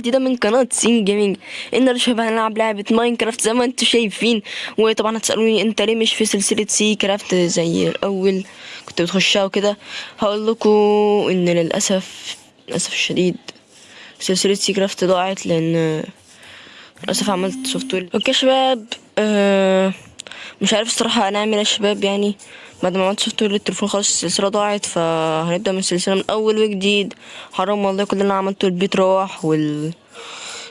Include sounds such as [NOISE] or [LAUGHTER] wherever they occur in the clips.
جديدة من قناة سين gaming يا شباب هنلعب لعبة ماينكرافت زي ما أنتوا شايفين. وطبعا هتسألوني أنت ليه مش في سلسلة سي craft زي الأول كنت بتخشها وكده. هقول لكم إن للأسف للأسف الشديد سلسلة سي craft ضاعت لأن للأسف عملت software okay شباب آه مش عارف الصراحة هنعمل إيه يا شباب يعني بعد ما عملت software للتليفون خلاص السلسلة ضاعت فهنبدأ من السلسلة من أول وجديد. حرام والله كل اللي أنا عملته البيت راح وال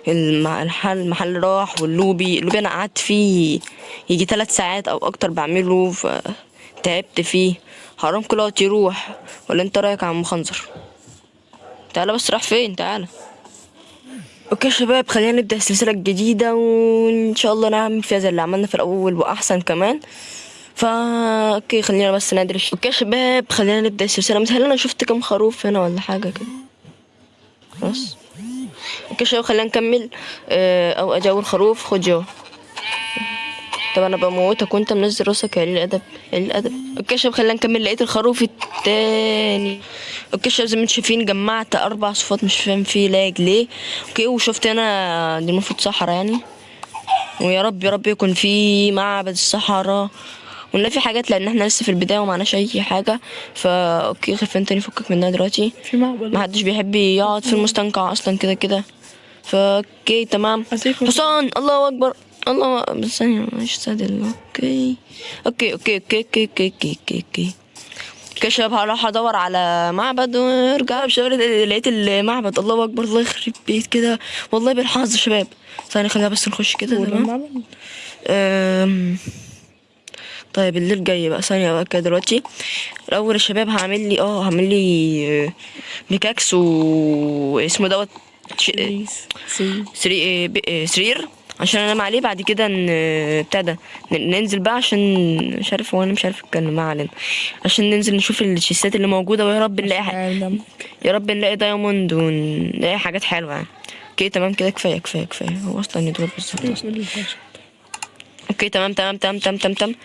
الحل المحل راح وال lobby ال lobby أنا قعدت فيه يجي ثلاث ساعات أو أكتر بعمله فتعبت فيه. حرام كل وقت يروح. ولا أنت رأيك يا عم خنزر تعالى بس راح فين؟ تعالى. okay شباب خلينا نبدأ السلسلة الجديدة وإن شاء الله نعمل فيها زي اللي عملنا في الأول وأحسن كمان. فا okay خلينا بس ندرش okay شباب خلينا نبدأ السلسلة. مثلا أنا شفت كام خروف هنا ولا حاجة كده؟ خلاص. أوكي شباب خلينا نكمل. آه، أو اجاور خروف خد جو طب أنا بموتك وانت منزل راسك يا قليل الادب قليل الادب شباب خلينا نكمل لقيت الخروف التاني. شباب زي ما أنتم شايفين جمعت أربع صفات مش فاهم فيه لاج ليه أوكي وشفت أنا دي المفروض صحراء يعني. ويا رب يا رب يكون في معبد الصحراء. ونلاقي في حاجات لأن إحنا لسه في البداية ومعناش أي حاجة. فا okay خلفين تاني فكك منها دلوقتي؟ في معبد. ما حدش بيحب يقعد في المستنقع أصلا كده كده. فا okay تمام. حصان الله أكبر. الله. بس ثانية مش saddle okay. okay okay okay okay okay okay okay شباب هروح أدور على معبد وأرجع. بشغل لقيت المعبد. الله أكبر الله يخرب بيت كده. والله بالحظ شباب. ثانية خلينا بس نخش كده تمام؟ طيب الليل جاي بقى. ثانية بقى كده دلوقتي. الأول يا شباب هعمل لي آه هعمل لي آه، pickaxe و اسمه دوت ش- please سي سري... ب- آه، سرير. عشان انام عليه بعد كده ن- ننزل بقى عشان مش عارف هو أنا مش عارف اتكلم ما علينا. عشان ننزل نشوف ال chestات اللي موجودة ويا رب نلاقي حاجة يا رب نلاقي diamond ونلاقي حاجات حلوة يعني. okay تمام كده كفاية كفاية كفاية. هو أصلا يدور بالظبط. okay تمام تمام تمام تمام تمام تمام.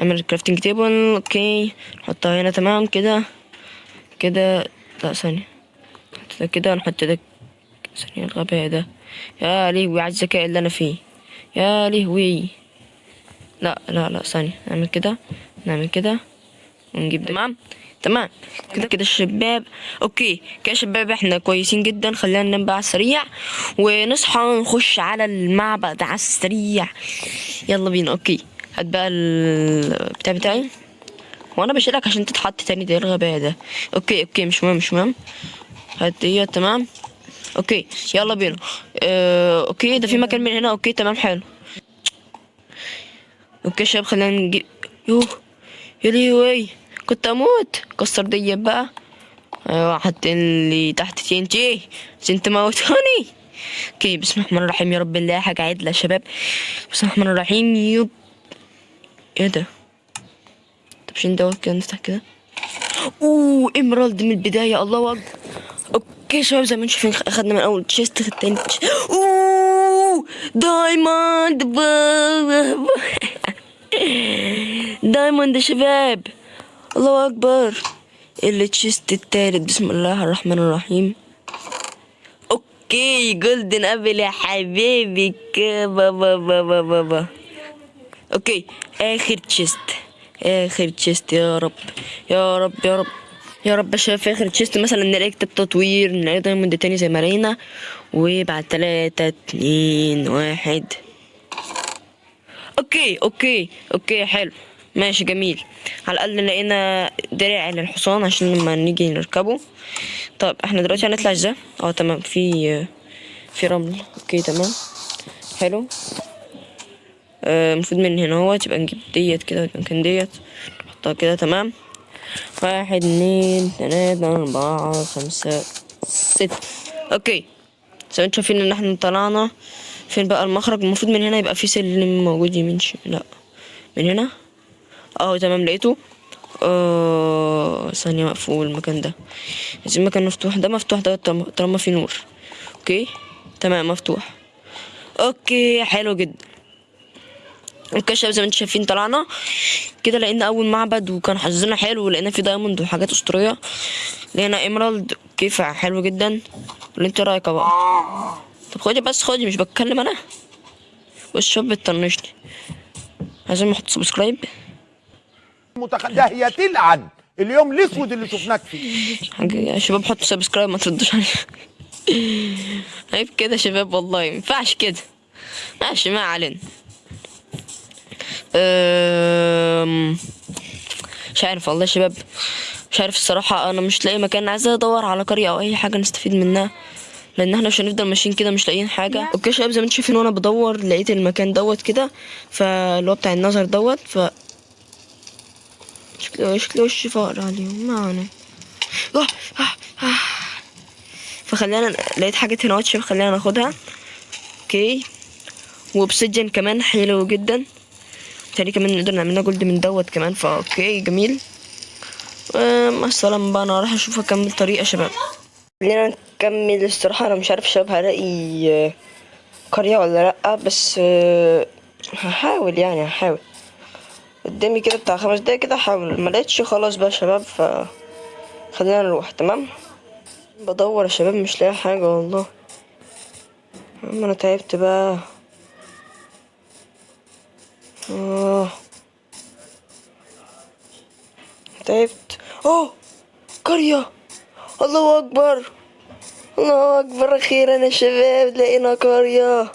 اعمل crafting table okay نحطها هنا تمام كده. كده لا ده كده نحط ده ثانية الغباء ده. يا لهوي على الذكاء اللي أنا فيه. يا لهوي. لا لا لا ثانية. نعمل كده نعمل كده ونجيب ده. تمام؟ تمام. كده كده الشباب. okay. كده شباب إحنا كويسين جدا. خلينا ننام بقى على السريع. ونصحى نخش على المعبد على السريع. يلا بينا. okay. هات بقى البتاع بتاعي. وأنا بشيلك عشان تتحط تاني. ده إيه الغباء ده؟ okay okay. مش مهم مش مهم. هات دي تمام؟ okay يلا بينا. آه okay ده في مكان من هنا okay تمام حلو. okay شباب خلينا نجيب يوه يا لهوي كنت أموت. كسر دي بقى. أيوه حاطين لي تحت TNT عشان تموتوني okay بسم الله الرحمن الرحيم. يا رب نلاقي حاجة عدلة يا شباب. بسم الله الرحمن الرحيم. يب إيه ده؟ طب عشان دوت؟ كده نفتح كده. أوه emerald من البداية. الله أكبر. okay شباب زي ما أنتم شايفين اخدنا من أول chest chest. أوه! diamond [LAUGHS] diamond يا شباب. الله أكبر. ال chest التالت. بسم الله الرحمن الرحيم. okay golden apple يا حبيبي. بابا بابا با. okay آخر chest آخر chest يا رب. يا رب يا رب. يا رب شايف آخر chest مثلا نلاقي كتاب تطوير نلاقي diamond تاني زي ما لقينا وبعد تلاتة اتنين واحد. okay okay okay حلو. ماشي جميل. على الأقل لقينا درع للحصان عشان لما نيجي نركبه. طب إحنا دلوقتي هنطلع إزاي؟ آه تمام. في في رمل. okay تمام. حلو. آه، المفروض من هنا هو تبقى نجيب ديت كده والمكان ديت. نحطها كده تمام. واحد اتنين تلاتة أربعة خمسة ستة. okay. زي ما أنتم شايفين ان إحنا طلعنا فين بقى؟ المخرج. المفروض من هنا يبقى في سلم موجود يمين. لا. من هنا؟ آه تمام. لقيته؟ آه ثانية مقفول المكان ده. عايزين مكان مفتوح. ده مفتوح ده طالما في نور. okay؟ تمام مفتوح. okay حلو جدا. شباب زي ما أنتم شايفين طلعنا كده لقينا أول معبد وكان حظنا حلو ولقينا فيه diamond وحاجات أسطورية. لقينا emerald كيف حلو جدا. ولا انت رأيك بقى طب خدي بس خدي مش بتكلم أنا. شوف بتطنشني. عايزين نحط subscribe متخ... ده هي تلعن اليوم الأسود اللي شفناك فيه. يا شباب حطوا subscribe ما تردوش عليا. عيب كده يا شباب والله ما ينفعش كده. ماشي ما علينا. مش عارف والله يا شباب. مش عارف الصراحة أنا مش لاقي مكان. عايز أدور على قرية أو أي حاجة نستفيد منها لأن إحنا مش هنفضل ماشيين كده مش لاقيين حاجة. okay يا شباب زي ما أنتم شايفين وأنا بدور لقيت المكان دوت كده فاللي هو بتاع النظر دوت ف شكله شكله وش فقر عليهم ما علينا. آه، آه، آه. فخلينا لقيت حاجات هنا شباب خلينا ناخدها. okay. وبسجن كمان حلو جدا. تاني كمان نقدر نعملنا gold من دوت كمان فا okay جميل. مع السلامة بقى أنا راح أشوف اكمل طريق يا شباب. خلينا نكمل الصراحة أنا مش عارف شباب هلاقي قرية ولا لأ بس آه، هحاول يعني هحاول. قدامي كده بتاع خمس دقايق كده هحاول. ما لقيتش خلاص بقى شباب ف خلينا نروح تمام؟ بدور يا شباب مش لاقي حاجة والله. عم أنا تعبت بقى. آه. تعبت. أوه! قرية الله أكبر! الله أكبر أخيرا يا شباب لقينا قرية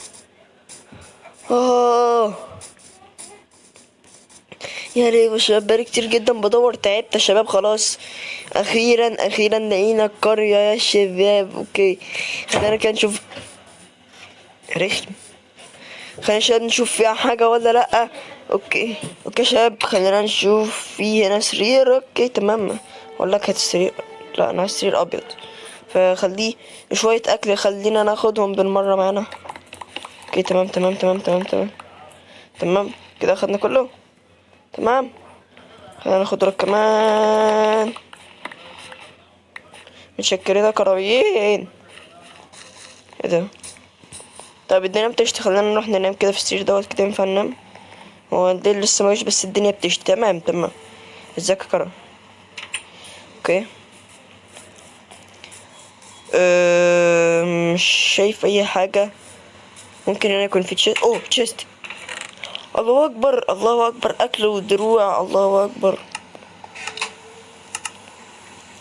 آه. يا ريت يا شباب بقالي كتير جدا بدور تعبت يا شباب خلاص. أخيرا أخيرا لقينا القرية يا شباب أوكي. خلينا كده نشوف رخم. خلينا شباب نشوف فيها حاجة ولا لأ. okay. okay شباب خلينا نشوف في هنا سرير. okay تمام. لك هات السرير. لا أنا عايز سرير أبيض. فخليه شوية أكل خلينا ناخدهم بالمرة معانا. okay تمام تمام تمام تمام تمام. تمام. كده أخدنا كله تمام. خلينا ناخد دول كمان. متشكرين يا قرويين. إيه ده؟ طب الدنيا بتشتي خلينا نروح ننام كده في السرير دوت كده ينفع ننام؟ هو الليل لسه ماجيش بس الدنيا بتشتي. تمام تمام. ازيك يا كرم؟ okay. أه مش شايف أي حاجة؟ ممكن هنا يكون في chest؟ أوه chest. الله أكبر الله أكبر. أكل ودروع الله أكبر.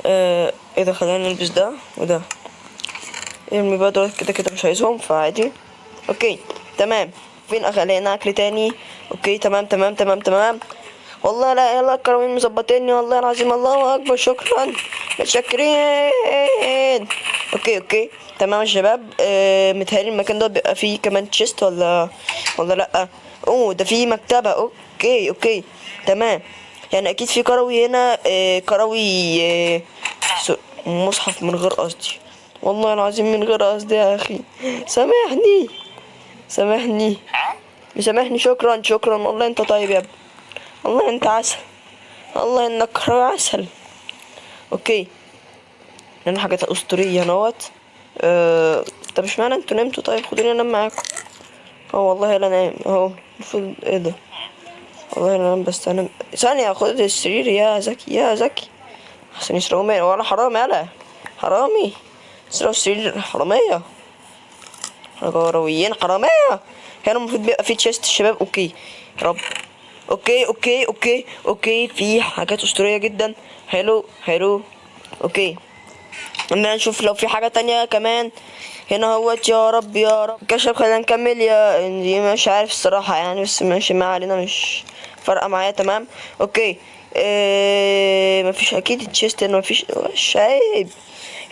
آه إيه ده خلينا نلبس ده وده. ارمي بقى دول كده كده مش عايزهم فعادي. okay تمام. فين لقينا أكل تاني؟ okay تمام تمام تمام تمام. والله لا يلا القرويين مظبطيني. والله العظيم الله أكبر شكرا. متشكرين. okay okay. تمام يا شباب. آه متهيألي المكان ده بيبقى فيه كمان chest ولا ولا لأ؟ أوه ده فيه مكتبة. okay okay. تمام. يعني أكيد في قروي هنا. آه قروي آه مصحف من غير قصدي. والله العظيم من غير قصدي يا أخي. سامحني. سامحني. مسامحني شكرا شكرا. والله أنت طيب يا ابني. والله أنت عسل. والله إنك عسل. okay. لنا حاجات أسطورية نوت. أه... طب اشمعنى أنتوا نمتوا؟ طيب خدوني أنام معاكم. أه والله لا نايم اهو المفروض إيه ده؟ والله لا أنام بس أنا ثانية خد السرير. يا زكي يا زكي. عشان يسرقوا مني ولا حرام يالا حرامي. يسرقوا السرير حرامية. حراميين حرامية هنا المفروض بيبقى في chest الشباب. okay. رب. okay okay okay okay. في حاجات أسطورية جدا. حلو حلو. okay. خلينا نشوف لو في حاجة تانية كمان. هنا هوت. يا رب يا رب. كشف خلينا نكمل. يا دي مش عارف الصراحة يعني بس ماشي ما علينا مش فارقة معايا. تمام. okay. إيه مفيش أكيد chest هنا مفيش. مش عيب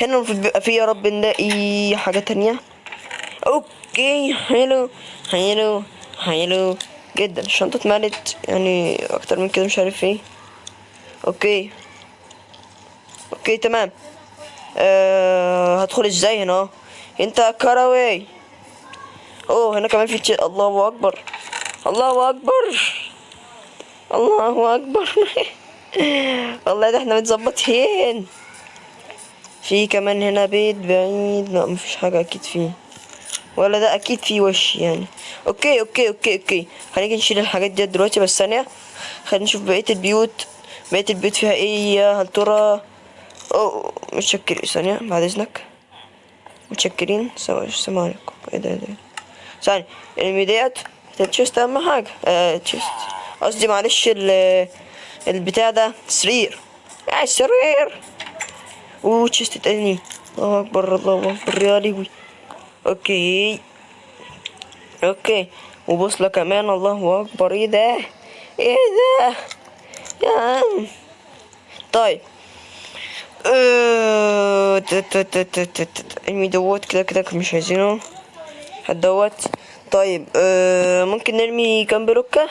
هنا المفروض بيبقى فيه يا رب نلاقي حاجة تانية. okay حلو حلو حلو جدا. الشنطة اتملت يعني أكتر من كده مش عارف إيه. okay okay تمام. أه هدخل إزاي هنا؟ انت قروي. اوه هنا كمان في che... الله أكبر الله أكبر الله أكبر. [LAUGHS] والله ده إحنا متظبطين. في كمان هنا بيت بعيد. لا مفيش حاجة أكيد فيه. ولا ده أكيد فيه وش يعني. okay okay okay okay. هنيجي نشيل الحاجات دي دلوقتي بس ثانية. خلينا نشوف بقية البيوت. بقية البيوت فيها إيه؟ هل ترى اوه متشكرين. ثانية بعد إذنك. متشكرين. سلام عليكم إيه ده إيه ده ثاني الأنمي ديت. أهم حاجة. آه chest. قصدي معلش ال البتاع ده. سرير. يا السرير و chest تاني الله أكبر الله أكبر. يا لهوي. okay okay وبوصلة كمان الله أكبر. إيه ده؟ إيه ده؟ يا عم. طيب. تت- إنمي دوت كده كده مش عايزينه. دوت طيب. آه ممكن نرمي كام بلوكة؟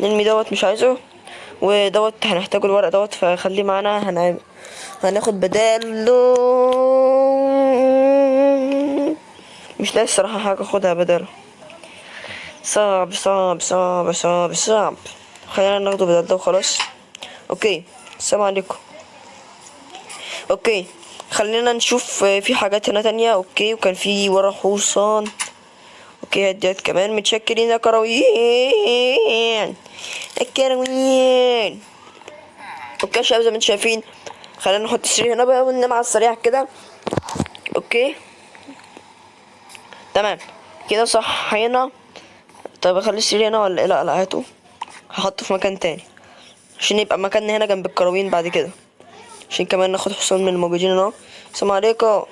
نرمي دوت مش عايزه. ودوت هنحتاجه الورق دوت فخليه معانا. هن... هناخد بداله. مش لاقي الصراحة حاجة أخدها بداله صعب صعب صعب صعب صعب. خلينا ناخده بدل ده وخلاص. okay السلام عليكم. okay خلينا نشوف في حاجات هنا تانية. okay وكان في ورا حصان أوكي هديت كمان. متشكرين يا قرويين. القرويين okay شباب زي ما أنتم شايفين. خلينا نحط السرير هنا بقى وننام على السريع كده. أوكي. تمام. كده صحينا. طب أخلي السرير هنا ولا إيه؟ لا لا هاته هحطه في مكان تاني. عشان يبقى مكاننا هنا جنب الكروين بعد كده. عشان كمان ناخد حصان من الموجودين هنا. السلام عليكم.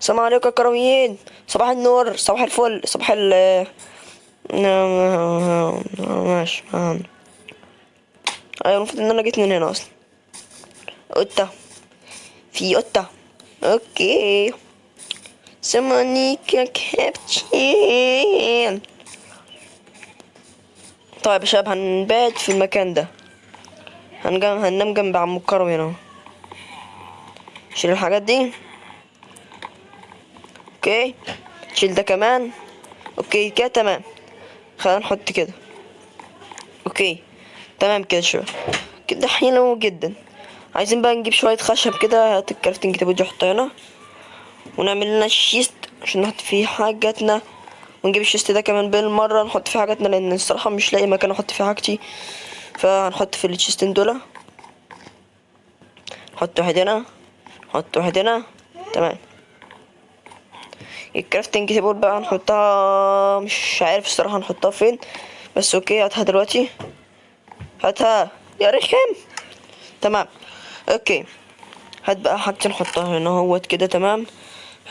السلام عليكم يا كرويين. صباح النور. صباح الفل. صباح ال ماشي. أيوه المفروض إن أنا جيت من هنا أصلا. قطة. في قطة. okay. سمونيكا كابتشين طيب يا شباب هنبات في المكان ده. هنجم هننام جنب عم القروي هنا. شيل الحاجات دي. okay. شيل ده كمان. okay كده تمام. خلينا نحط كده. okay. تمام كده شوية كده حلو جدا. عايزين بقى نجيب شوية خشب كده. هات ال crafting table دي حطها هنا. ونعمل لنا chest عشان نحط فيه حاجاتنا ونجيب ال chest ده كمان بالمرة نحط فيه حاجاتنا لأن الصراحة مش لاقي مكان أحط فيه حاجتي. فهنحط في الشيستين دول. نحط واحد هنا نحط واحد هنا. تمام. ال crafting table بقى هنحطها مش عارف الصراحة هنحطها فين. بس okay هاتها دلوقتي. هاتها. يا رخم. تمام. okay. هات بقى حاجتي نحطها هنا أهوت كده. تمام.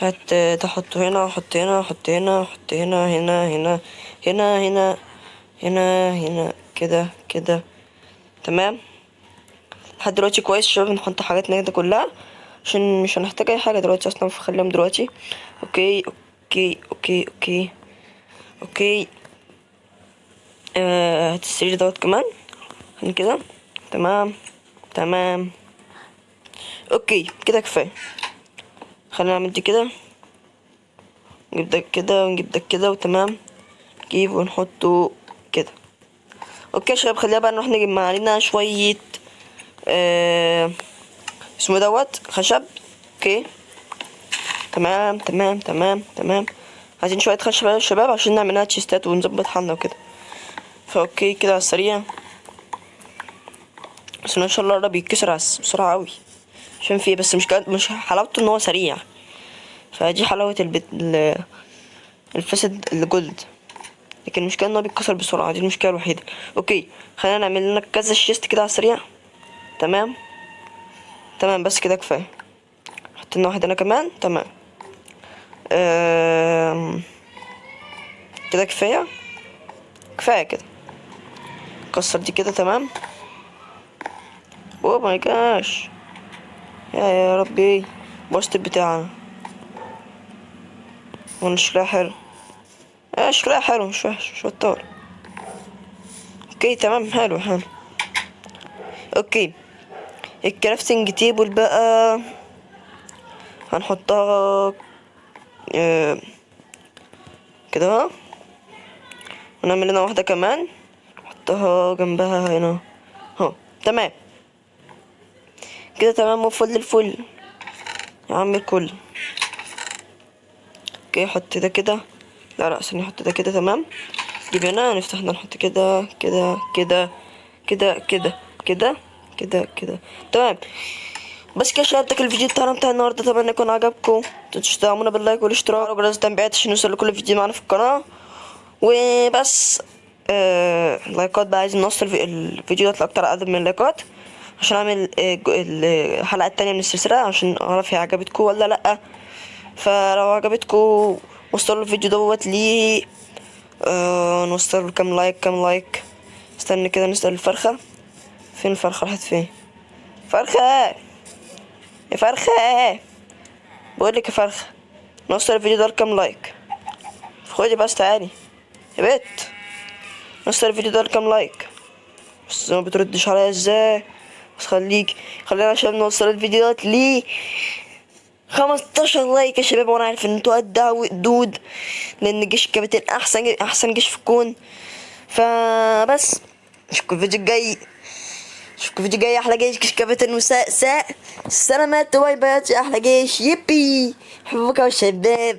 هات تحطه هنا حط هنا حط هنا حط هنا هنا هنا هنا هنا هنا هنا كده كده. تمام؟ لحد دلوقتي كويس شباب نحط حاجاتنا كده كلها. عشان مش هنحتاج أي حاجة دلوقتي أصلا فخليهم دلوقتي. okay okay okay okay okay. آه هات السرير دوت كمان. هن كده. تمام تمام. okay كده كفاية. خلينا نعمل دي كده. نجيب ده كده ونجيب ده كده وتمام. نجيب ونحطه كده. okay يا شباب خلينا بقى نروح نجيب علينا شوية آه اسمه دوت خشب. okay. تمام تمام تمام تمام. عايزين شوية خشب يا شباب عشان نعملها chest ات ونظبط حالنا وكده. ف okay كده على السريع. بس ان شاء الله الرب يتكسر بسرعة قوي عشان فيه بس مش كد... مش حلاوته إن هو سريع. فدي حلاوة البت... ال... الفاس ال gold لكن المشكلة إن هو بيتكسر بسرعة دي المشكلة الوحيدة. okay خلينا نعمل لنا كذا chest كده على السريع. تمام؟ تمام بس كده كفاية. حط لنا واحد هنا كمان. تمام. أم... كده كفاية؟ كفاية كده. كسر دي كده تمام. oh my gosh. يا ربي بوست بتاعنا وأنا شكلها حلو. آه شكلها حلو؟ مش وحش مش بطال. okay تمام حلو حلو. okay. ال crafting table بقى. هنحطها آه، كده. ونعمل لنا واحدة كمان. نحطها جنبها هنا. اهو تمام. كده تمام وفل الفل. يا عم الكل okay حط ده كده. لا لا استني نحط ده كده تمام. جيب هنا نفتح ده نحط كده كده كده كده كده كده كده كده. تمام. بس كده شاركتك الفيديو بتاعنا بتاع النهارده أتمنى يكون عجبكم. متنسوش تدعمونا بال like والاشتراك وجرس التنبيهات عشان يوصل لكل فيديو معانا في القناة. وبس. آه like ات بقى عايزين نوصل الفي- الفيديو ده لأكتر عدد من ال like ات. عشان أعمل آه، الحلقة التانية من السلسلة عشان أعرف هي عجبتكم ولا لأ. فلو عجبتكم وصلوا الفيديو دوت ليه آه نوصل كام like كام like. استنى كده نسأل الفرخة. فين الفرخة؟ راحت فين؟ فرخة! يا فرخة! بقولك يا فرخة نوصل الفيديو ده لكام like. خدي بس تعالي. يا بت! نوصل الفيديو ده لكام like. بس ما بتردش عليا إزاي؟ بس خليك خلينا عشان نوصل الفيديو ده ليه 15 like يا شباب وأنا عارف إن أنتوا قدها وقدود لأن جيش الكابتن احسن أحسن جيش في الكون. فبس. اشوفكم الفيديو الجاي. اشوفكم الفيديو الجاي أحلى جيش جيش كابتن وساء ساء. سلامات bye bye أحلى جيش يبي. حبوكوا يا شباب.